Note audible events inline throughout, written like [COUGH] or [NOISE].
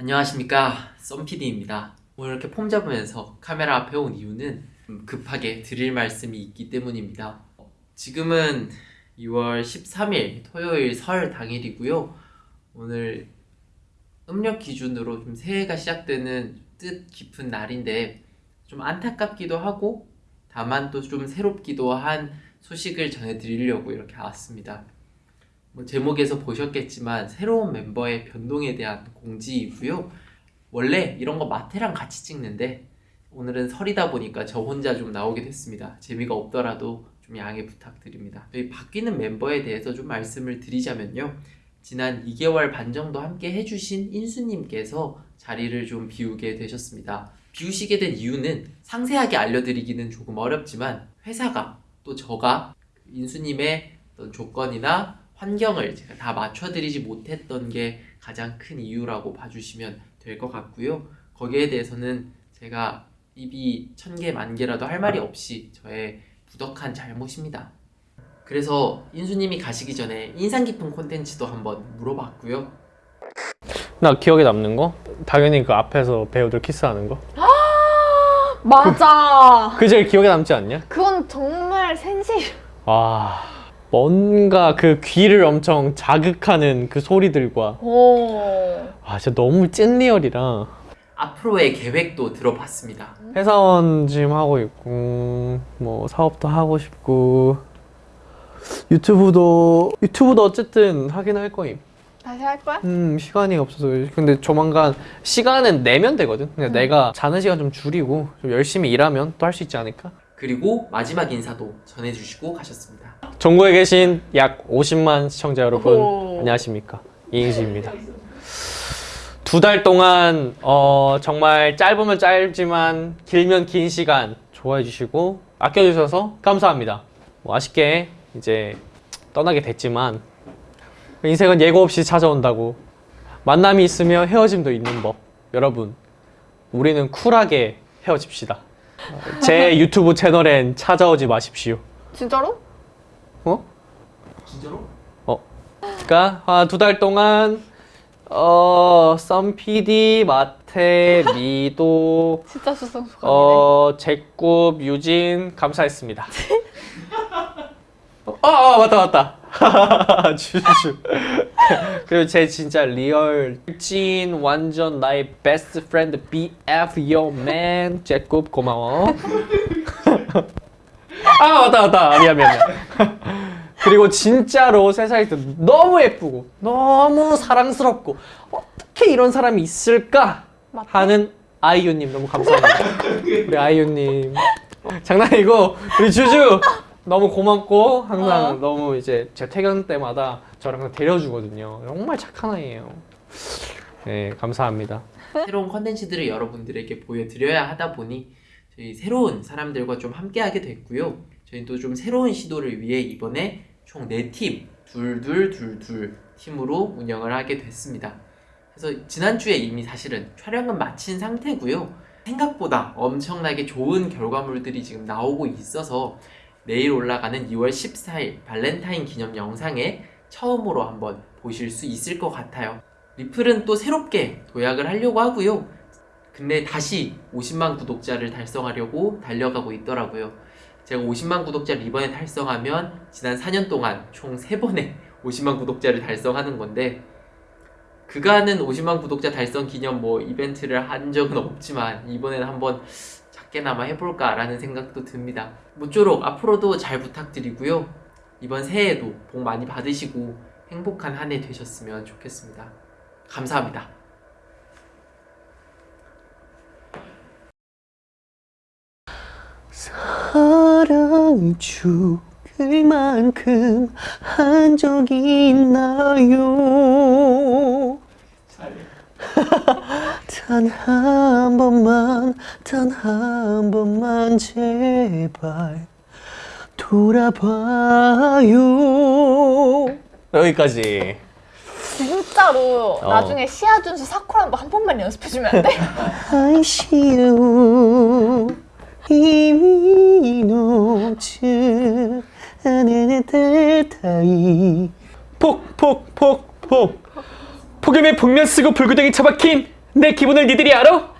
안녕하십니까. 썸PD입니다. 오늘 이렇게 폼 잡으면서 카메라 앞에 온 이유는 좀 급하게 드릴 말씀이 있기 때문입니다. 지금은 2월 13일 토요일 설 당일이고요. 오늘 음력 기준으로 좀 새해가 시작되는 뜻 깊은 날인데 좀 안타깝기도 하고 다만 또 좀 새롭기도 한 소식을 전해드리려고 이렇게 왔습니다 뭐 제목에서 보셨겠지만 새로운 멤버의 변동에 대한 공지이고요. 원래 이런 거 마태랑 같이 찍는데 오늘은 설이다 보니까 저 혼자 좀 나오게 됐습니다. 재미가 없더라도 좀 양해 부탁드립니다. 저희 바뀌는 멤버에 대해서 좀 말씀을 드리자면요. 지난 2개월 반 정도 함께 해주신 인수님께서 자리를 좀 비우게 되셨습니다. 비우시게 된 이유는 상세하게 알려드리기는 조금 어렵지만 회사가 또 저가 인수님의 어떤 조건이나 환경을 제가 다 맞춰드리지 못했던 게 가장 큰 이유라고 봐주시면 될 것 같고요. 거기에 대해서는 제가 입이 천 개, 만 개라도 할 말이 없이 저의 부덕한 잘못입니다. 그래서 인수님이 가시기 전에 인상 깊은 콘텐츠도 한번 물어봤고요. 나 기억에 남는 거? 당연히 그 앞에서 배우들 키스하는 거? 맞아. 그 제일 기억에 남지 않냐? 그건 정말 센시. 와 뭔가 그 귀를 엄청 자극하는 그 소리들과 오. 아 진짜 너무 찐 리얼이라 앞으로의 계획도 들어봤습니다. 회사원 지금 하고 있고 뭐 사업도 하고 싶고 유튜브도 유튜브도 어쨌든 하긴 할 거임 다시 할 거야? 음 시간이 없어서 근데 조만간 시간은 내면 되거든 근데 음. 내가 자는 시간 좀 줄이고 좀 열심히 일하면 또 할 수 있지 않을까? 그리고 마지막 인사도 전해주시고 가셨습니다. 전국에 계신 약 50만 시청자 여러분. 안녕하십니까? 이행시입니다. 두 달 동안 어, 정말 짧으면 짧지만 길면 긴 시간 좋아해 주시고 아껴주셔서 감사합니다. 뭐 아쉽게 이제 떠나게 됐지만 인생은 예고 없이 찾아온다고 만남이 있으며 헤어짐도 있는 법. 여러분 우리는 쿨하게 헤어집시다. 제 유튜브 채널엔 찾아오지 마십시오. 진짜로? 어? 진짜로? 그러니까 아, 두달 동안 어 썸PD, 마태, 미도, [LAUGHS] 진짜 수상 소감이네. 어 제굽, 유진 감사했습니다. [LAUGHS] 어, 아, 아 맞다 맞다. [LAUGHS] 주주. 그리고 제 진짜 real 찐 완전 나의 best friend BF man 제굽 고마워. 아 맞다 맞다 미안 미안 미안. [LAUGHS] 그리고 진짜로 세상에 너무 예쁘고 너무 사랑스럽고 어떻게 이런 사람이 있을까. 하는 아이유님 너무 감사합니다. 우리 아이유님 장난이고 우리 주주 너무 고맙고 항상 어. 너무 이제 제 퇴근 때마다 저랑 항상 데려주거든요. 정말 착한 아이예요. 네 감사합니다. 새로운 컨텐츠들을 여러분들에게 보여드려야 하다 보니 저희 새로운 사람들과 좀 함께하게 됐고요. 저희 또 좀 새로운 시도를 위해 이번에 총 4팀, 둘둘둘둘 팀으로 운영을 하게 됐습니다. 그래서 지난주에 이미 사실은 촬영은 마친 상태고요. 생각보다 엄청나게 좋은 결과물들이 지금 나오고 있어서 내일 올라가는 2월 14일 발렌타인 기념 영상에 처음으로 한번 보실 수 있을 것 같아요. 리플은 또 새롭게 도약을 하려고 하고요. 근데 다시 50만 구독자를 달성하려고 달려가고 있더라고요. 제가 50만 구독자를 이번에 달성하면 지난 4년 동안 총 3번의 50만 [LAUGHS] 구독자를 달성하는 건데 그간은 50만 구독자 달성 기념 뭐 이벤트를 한 적은 없지만 이번에는 한번 작게나마 해볼까라는 생각도 듭니다. 모쪼록 앞으로도 잘 부탁드리고요. 이번 새해에도 복 많이 받으시고 행복한 한 해 되셨으면 좋겠습니다. 감사합니다. 죽을 만큼 한 적이 있나요? [LAUGHS] 단 한 번만, 단 한 번만 제발 돌아봐요. 여기까지. 진짜로 어. 나중에 시아준수 사쿠라 한 번만 연습해주면 안 돼? [LAUGHS] 아이시 오 이미 놓친 안에는 델타이 폭폭폭폭. 폭염에 복면 쓰고 불구덩이 처박힌 내 기분을 니들이 알아?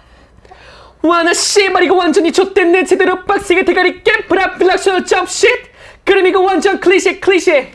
와나 씨발 이거 완전히 좆됐네 제대로 빡세게 대가리 깨. 브라필락션 점쉿 그럼 이거 완전 클리셰 클리셰